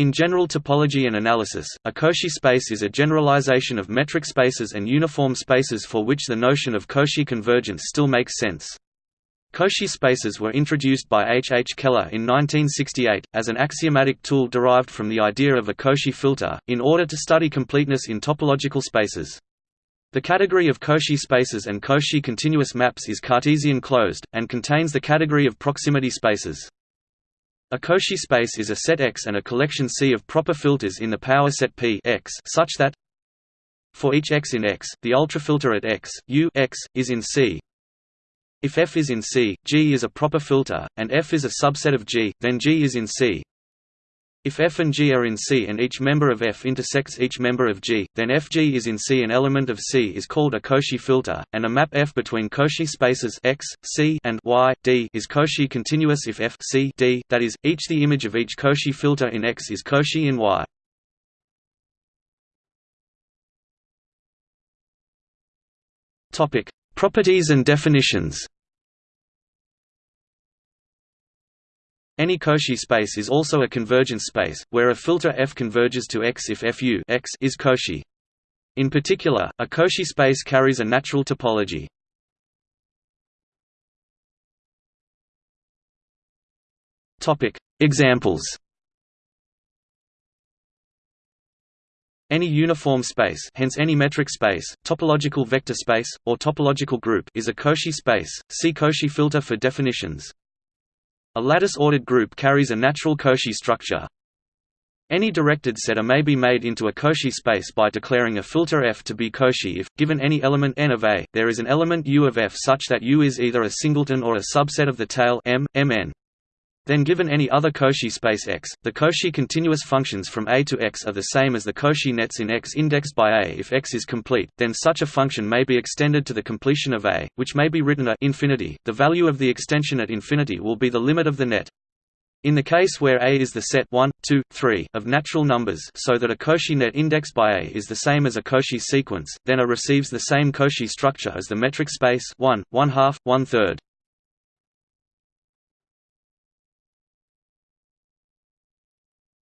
In general topology and analysis, a Cauchy space is a generalization of metric spaces and uniform spaces for which the notion of Cauchy convergence still makes sense. Cauchy spaces were introduced by H. H. Keller in 1968, as an axiomatic tool derived from the idea of a Cauchy filter, in order to study completeness in topological spaces. The category of Cauchy spaces and Cauchy continuous maps is Cartesian closed, and contains the category of proximity spaces. A Cauchy space is a set X and a collection C of proper filters in the power set P X such that for each X in X, the ultrafilter at X, U X, is in C. If F is in C, G is a proper filter, and F is a subset of G, then G is in C. If F and G are in C and each member of F intersects each member of G, then Fg is in C. An element of C is called a Cauchy filter, and a map F between Cauchy spaces X, C and Y, D is Cauchy continuous if F C D, that is, each the image of each Cauchy filter in X is Cauchy in Y. Properties and definitions Any Cauchy space is also a convergence space, where a filter F converges to X if Fu X is Cauchy. In particular, a Cauchy space carries a natural topology. Examples Any uniform space hence any metric space, topological vector space, or topological group is a Cauchy space, see Cauchy filter for definitions. A lattice-ordered group carries a natural Cauchy structure. Any directed set A may be made into a Cauchy space by declaring a filter F to be Cauchy if, given any element n of A, there is an element U of F such that U is either a singleton or a subset of the tail M, Mn. Then given any other Cauchy space X, the Cauchy continuous functions from A to X are the same as the Cauchy nets in X indexed by A if X is complete, then such a function may be extended to the completion of A, which may be written a infinity. The value of the extension at infinity will be the limit of the net. In the case where A is the set 1, 2, 3 of natural numbers so that a Cauchy net indexed by A is the same as a Cauchy sequence, then A receives the same Cauchy structure as the metric space 1, 1 half, 1 third.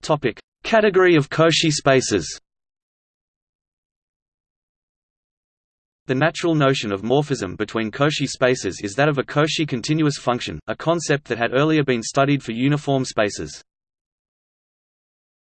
Topic: Category of Cauchy spaces. The natural notion of morphism between Cauchy spaces is that of a Cauchy continuous function, a concept that had earlier been studied for uniform spaces.